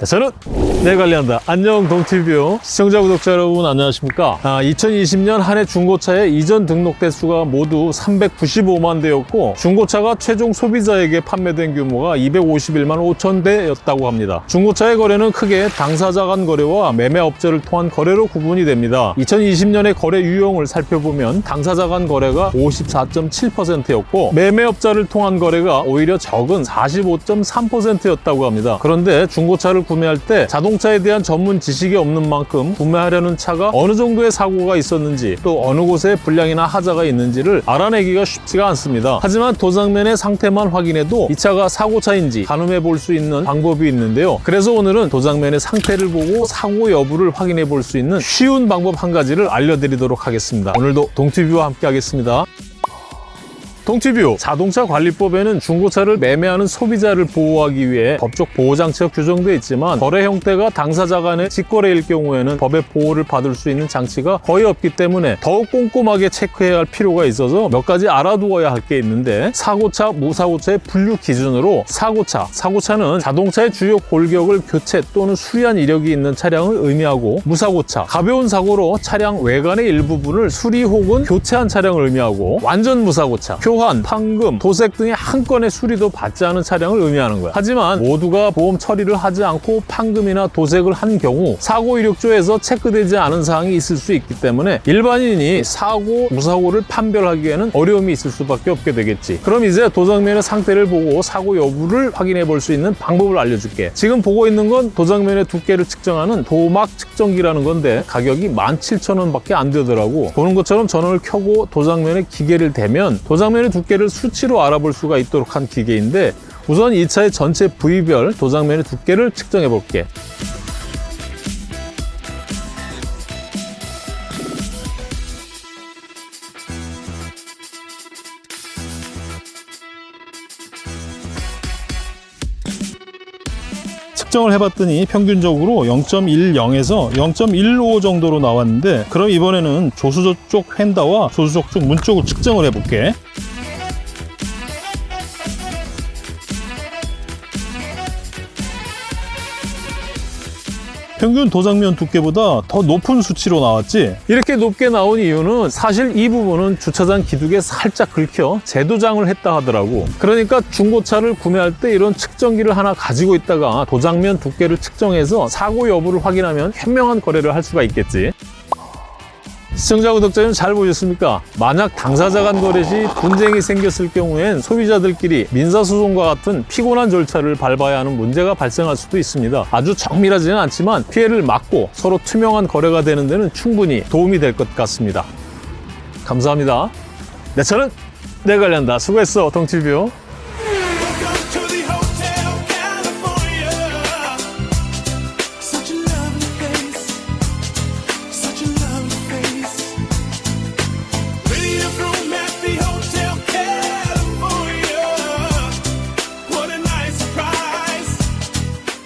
네, 저는 내 관리한다. 안녕 동티뷰 시청자 구독자 여러분 안녕하십니까? 아, 2020년 한 해 중고차의 이전 등록 대수가 모두 395만 대였고 중고차가 최종 소비자에게 판매된 규모가 251만 5천 대였다고 합니다. 중고차의 거래는 크게 당사자 간 거래와 매매업체를 통한 거래로 구분이 됩니다. 2020년의 거래 유형을 살펴보면 당사자 간 거래가 54.7%였고 매매업자를 통한 거래가 오히려 적은 45.3%였다고 합니다. 그런데 중고차를 구매할 때 자동차에 대한 전문 지식이 없는 만큼 구매하려는 차가 어느 정도의 사고가 있었는지 또 어느 곳에 불량이나 하자가 있는지를 알아내기가 쉽지가 않습니다. 하지만 도장면의 상태만 확인해도 이 차가 사고차인지 가늠해 볼 수 있는 방법이 있는데요. 그래서 오늘은 도장면의 상태를 보고 사고 여부를 확인해 볼 수 있는 쉬운 방법 한 가지를 알려드리도록 하겠습니다. 오늘도 동티뷰와 함께 하겠습니다. 동티뷰 자동차 관리법에는 중고차를 매매하는 소비자를 보호하기 위해 법적 보호장치가 규정되어 있지만 거래 형태가 당사자 간의 직거래일 경우에는 법의 보호를 받을 수 있는 장치가 거의 없기 때문에 더욱 꼼꼼하게 체크해야 할 필요가 있어서 몇 가지 알아두어야 할 게 있는데 사고차, 무사고차의 분류 기준으로 사고차, 사고차는 자동차의 주요 골격을 교체 또는 수리한 이력이 있는 차량을 의미하고 무사고차, 가벼운 사고로 차량 외관의 일부분을 수리 혹은 교체한 차량을 의미하고 완전 무사고차, 교환, 판금, 도색 등의 한 건의 수리도 받지 않은 차량을 의미하는 거야. 하지만 모두가 보험 처리를 하지 않고 판금이나 도색을 한 경우 사고 이력조에서 체크되지 않은 사항이 있을 수 있기 때문에 일반인이 사고, 무사고를 판별하기에는 어려움이 있을 수밖에 없게 되겠지. 그럼 이제 도장면의 상태를 보고 사고 여부를 확인해 볼 수 있는 방법을 알려줄게. 지금 보고 있는 건 도장면의 두께를 측정하는 도막 측정기라는 건데 가격이 17,000원밖에 안 되더라고. 보는 것처럼 전원을 켜고 도장면에 기계를 대면 도장면의 두께를 수치로 알아볼 수가 있도록 한 기계인데 우선 이 차의 전체 부위별 도장면의 두께를 측정해 볼게. 측정을 해봤더니 평균적으로 0.10에서 0.15 정도로 나왔는데 그럼 이번에는 조수조 쪽 휀다와 조수조 쪽 문 쪽을 측정을 해볼게 평균 도장면 두께보다 더 높은 수치로 나왔지. 이렇게 높게 나온 이유는 사실 이 부분은 주차장 기둥에 살짝 긁혀 재도장을 했다 하더라고. 그러니까 중고차를 구매할 때 이런 측정기를 하나 가지고 있다가 도장면 두께를 측정해서 사고 여부를 확인하면 현명한 거래를 할 수가 있겠지 시청자 구독자님 잘 보셨습니까? 만약 당사자 간 거래 시 분쟁이 생겼을 경우엔 소비자들끼리 민사소송과 같은 피곤한 절차를 밟아야 하는 문제가 발생할 수도 있습니다. 아주 정밀하지는 않지만 피해를 막고 서로 투명한 거래가 되는 데는 충분히 도움이 될 것 같습니다. 감사합니다. 내 차는 내 관리한다. 수고했어, 동티뷰.